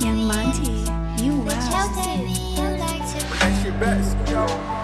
Young Monty, you wow. Yo.